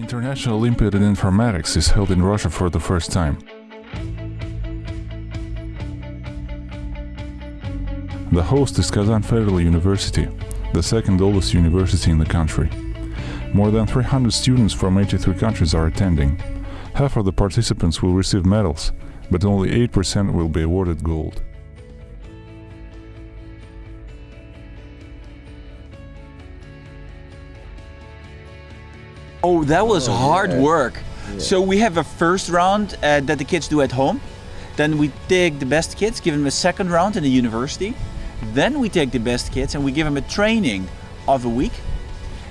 International Olympiad in Informatics is held in Russia for the first time. The host is Kazan Federal University, the second oldest university in the country. More than 300 students from 83 countries are attending. Half of the participants will receive medals, but only 8% will be awarded gold. Oh, that was Oh, hard yeah. work. Yeah. So we have a first round uh, that the kids do at home. Then we take the best kids, give them a second round in the university. Then we take the best kids and we give them a training of a week.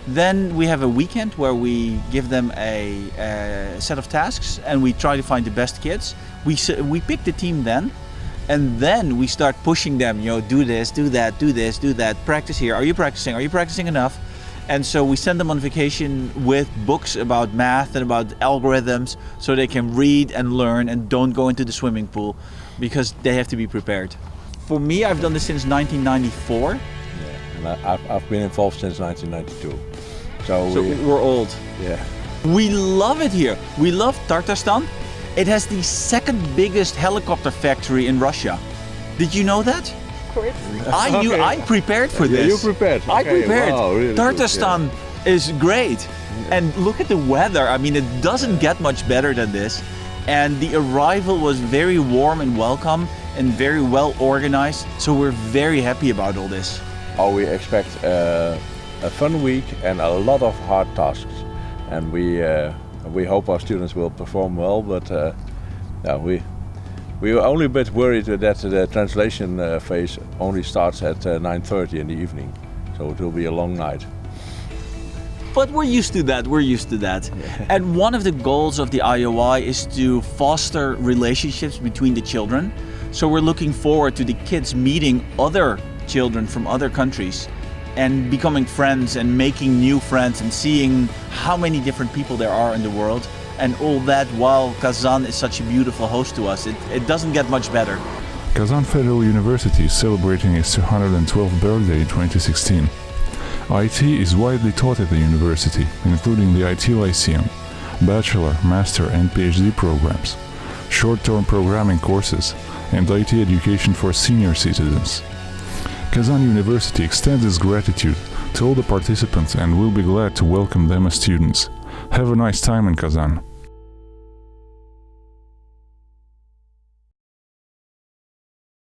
Then we have a weekend where we give them a, a set of tasks and we try to find the best kids. We we pick the team then, and then we start pushing them. You know, do this, do that, do this, do that. Practice here. Are you practicing? Are you practicing enough? And so we send them on vacation with books about math and about algorithms so they can read and learn and don't go into the swimming pool because they have to be prepared. For me, I've done this since 1994. Yeah, and I, I've, I've been involved since 1992. So, So we, we're old. yeah, We love it here. We love Tatarstan. It has the second biggest helicopter factory in Russia. Did you know that? I knew. Okay. I prepared for this. Yeah, this. you prepared. I prepared. wow, really good, Tatarstan is great, and look at the weather. I mean, it doesn't get much better than this. And the arrival was very warm and welcome, and very well organized. So we're very happy about all this. oh, we expect uh, a fun week and a lot of hard tasks. And we, uh, we hope our students will perform well, but uh, yeah, we, we were only a bit worried that the translation uh, phase only starts at uh, 9.30 in the evening. So it will be a long night. But we're used to that, we're used to that. And one of the goals of the IOI is to foster relationships between the children. So we're looking forward to the kids meeting other children from other countries and becoming friends and making new friends and seeing how many different people there are in the world. And all that while Kazan is such a beautiful host to us. It, it doesn't get much better. Kazan Federal University is celebrating its 212th birthday in 2016. IT is widely taught at the university, including the IT Lyceum, bachelor, master, and PhD programs, short-term programming courses, and IT education for senior citizens. Kazan University extends its gratitude to all the participants and will be glad to welcome them as students. Have a nice time in Kazan.